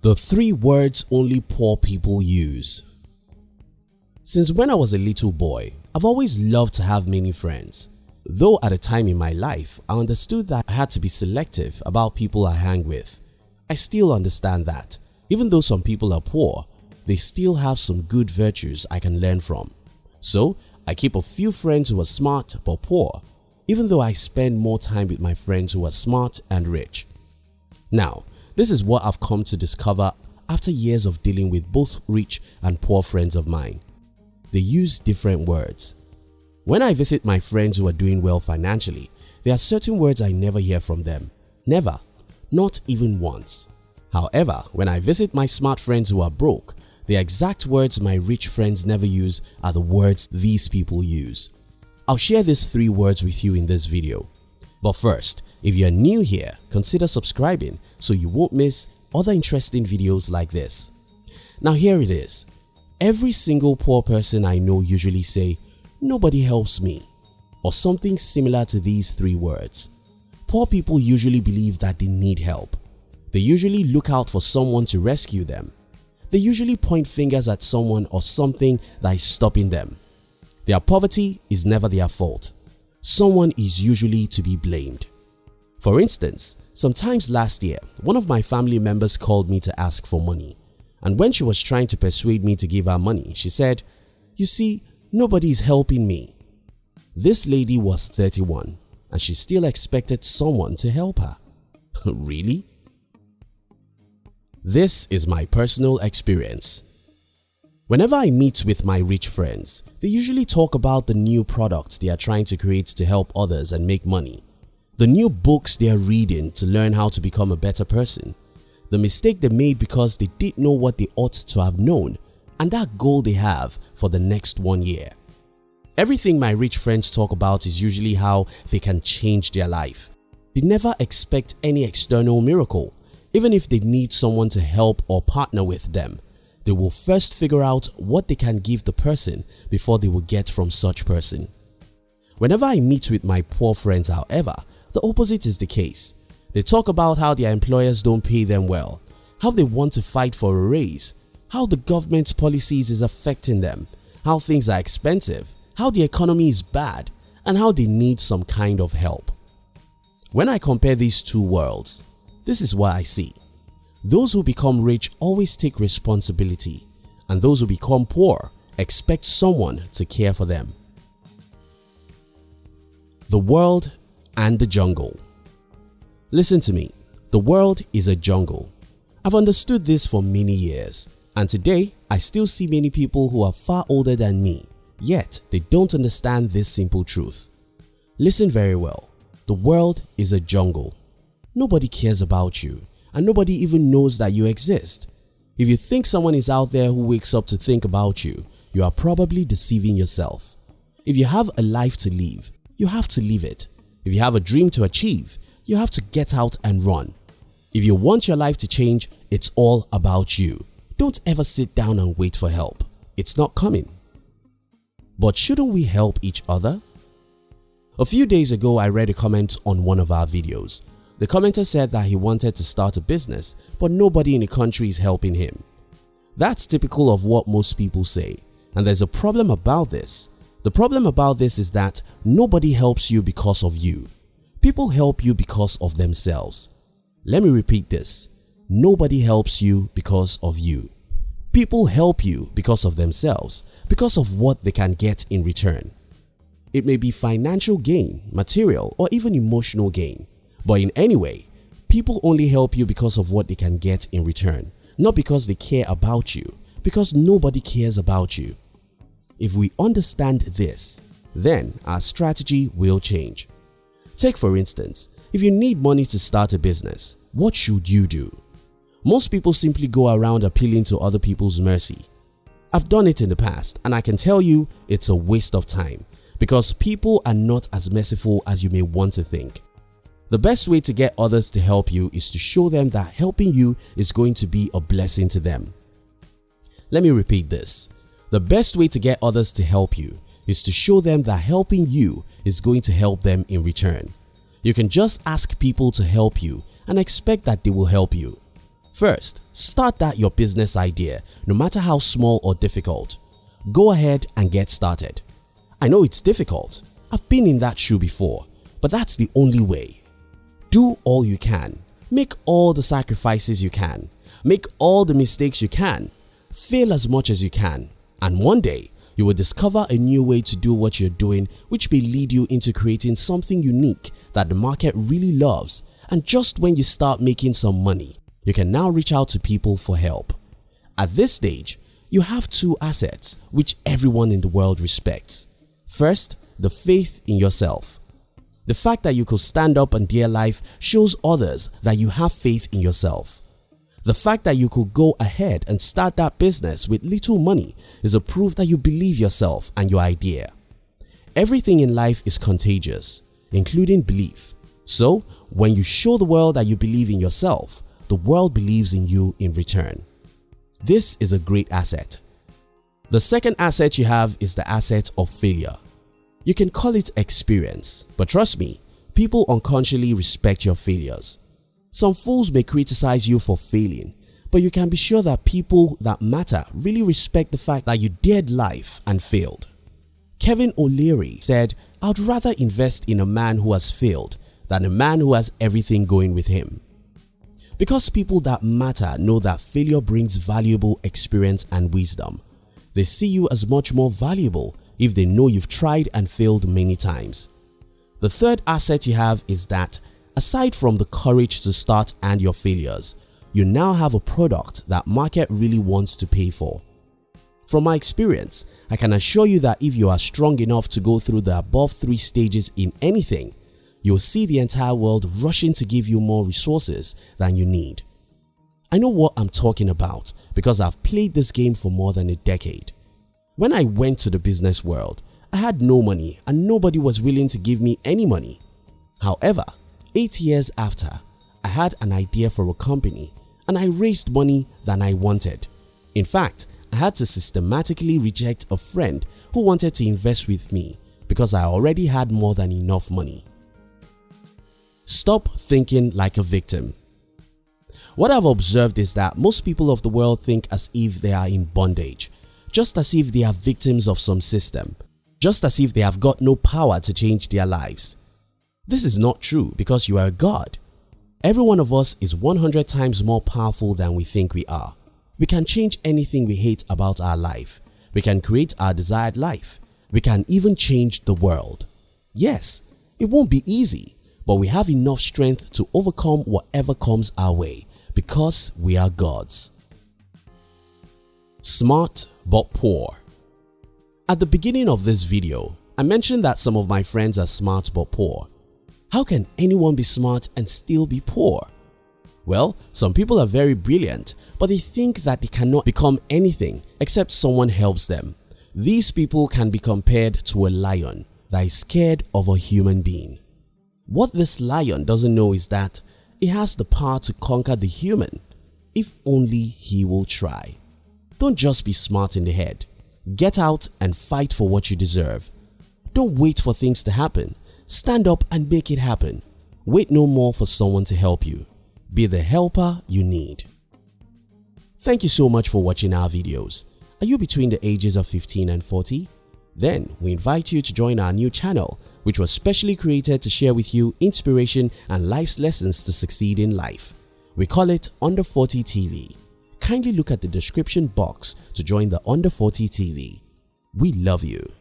The three words only poor people use. Since when I was a little boy, I've always loved to have many friends. Though at a time in my life, I understood that I had to be selective about people I hang with. I still understand that. Even though some people are poor, they still have some good virtues I can learn from. So, I keep a few friends who are smart but poor, even though I spend more time with my friends who are smart and rich. Now, this is what I've come to discover after years of dealing with both rich and poor friends of mine. They use different words. When I visit my friends who are doing well financially, there are certain words I never hear from them. Never. Not even once. However, when I visit my smart friends who are broke, the exact words my rich friends never use are the words these people use. I'll share these three words with you in this video. But first, if you're new here, consider subscribing so you won't miss other interesting videos like this. Now here it is. Every single poor person I know usually say, nobody helps me or something similar to these three words. Poor people usually believe that they need help. They usually look out for someone to rescue them. They usually point fingers at someone or something that is stopping them. Their poverty is never their fault. Someone is usually to be blamed. For instance, sometimes last year, one of my family members called me to ask for money and when she was trying to persuade me to give her money, she said, you see, nobody is helping me. This lady was 31 and she still expected someone to help her. really? This is my personal experience. Whenever I meet with my rich friends, they usually talk about the new products they are trying to create to help others and make money the new books they are reading to learn how to become a better person, the mistake they made because they didn't know what they ought to have known and that goal they have for the next one year. Everything my rich friends talk about is usually how they can change their life. They never expect any external miracle. Even if they need someone to help or partner with them, they will first figure out what they can give the person before they will get from such person. Whenever I meet with my poor friends however, the opposite is the case. They talk about how their employers don't pay them well, how they want to fight for a raise, how the government's policies is affecting them, how things are expensive, how the economy is bad and how they need some kind of help. When I compare these two worlds, this is what I see. Those who become rich always take responsibility and those who become poor expect someone to care for them. The world and the jungle. Listen to me, the world is a jungle. I've understood this for many years and today I still see many people who are far older than me yet they don't understand this simple truth. Listen very well, the world is a jungle. Nobody cares about you and nobody even knows that you exist. If you think someone is out there who wakes up to think about you, you are probably deceiving yourself. If you have a life to live, you have to live it if you have a dream to achieve, you have to get out and run. If you want your life to change, it's all about you. Don't ever sit down and wait for help. It's not coming. But shouldn't we help each other? A few days ago I read a comment on one of our videos. The commenter said that he wanted to start a business but nobody in the country is helping him. That's typical of what most people say and there's a problem about this. The problem about this is that nobody helps you because of you. People help you because of themselves. Let me repeat this. Nobody helps you because of you. People help you because of themselves, because of what they can get in return. It may be financial gain, material or even emotional gain. But in any way, people only help you because of what they can get in return, not because they care about you, because nobody cares about you. If we understand this, then our strategy will change. Take for instance, if you need money to start a business, what should you do? Most people simply go around appealing to other people's mercy. I've done it in the past and I can tell you it's a waste of time because people are not as merciful as you may want to think. The best way to get others to help you is to show them that helping you is going to be a blessing to them. Let me repeat this. The best way to get others to help you is to show them that helping you is going to help them in return. You can just ask people to help you and expect that they will help you. First, start that your business idea no matter how small or difficult. Go ahead and get started. I know it's difficult, I've been in that shoe before, but that's the only way. Do all you can, make all the sacrifices you can, make all the mistakes you can, fail as much as you can and one day you will discover a new way to do what you're doing which may lead you into creating something unique that the market really loves and just when you start making some money, you can now reach out to people for help. At this stage, you have two assets which everyone in the world respects. First, the faith in yourself. The fact that you could stand up and dare life shows others that you have faith in yourself. The fact that you could go ahead and start that business with little money is a proof that you believe yourself and your idea. Everything in life is contagious, including belief. So when you show the world that you believe in yourself, the world believes in you in return. This is a great asset. The second asset you have is the asset of failure. You can call it experience, but trust me, people unconsciously respect your failures. Some fools may criticize you for failing, but you can be sure that people that matter really respect the fact that you dared life and failed. Kevin O'Leary said, I'd rather invest in a man who has failed than a man who has everything going with him. Because people that matter know that failure brings valuable experience and wisdom, they see you as much more valuable if they know you've tried and failed many times. The third asset you have is that Aside from the courage to start and your failures, you now have a product that market really wants to pay for. From my experience, I can assure you that if you are strong enough to go through the above three stages in anything, you'll see the entire world rushing to give you more resources than you need. I know what I'm talking about because I've played this game for more than a decade. When I went to the business world, I had no money and nobody was willing to give me any money. However, 8 years after, I had an idea for a company and I raised money than I wanted. In fact, I had to systematically reject a friend who wanted to invest with me because I already had more than enough money. Stop thinking like a victim. What I've observed is that most people of the world think as if they are in bondage, just as if they are victims of some system, just as if they have got no power to change their lives. This is not true because you are a God. Every one of us is 100 times more powerful than we think we are. We can change anything we hate about our life. We can create our desired life. We can even change the world. Yes, it won't be easy, but we have enough strength to overcome whatever comes our way because we are gods. Smart but poor At the beginning of this video, I mentioned that some of my friends are smart but poor. How can anyone be smart and still be poor? Well, some people are very brilliant but they think that they cannot become anything except someone helps them. These people can be compared to a lion that is scared of a human being. What this lion doesn't know is that it has the power to conquer the human if only he will try. Don't just be smart in the head. Get out and fight for what you deserve. Don't wait for things to happen Stand up and make it happen. Wait no more for someone to help you. Be the helper you need. Thank you so much for watching our videos. Are you between the ages of 15 and 40? Then we invite you to join our new channel which was specially created to share with you inspiration and life's lessons to succeed in life. We call it Under 40 TV. Kindly look at the description box to join the Under 40 TV. We love you.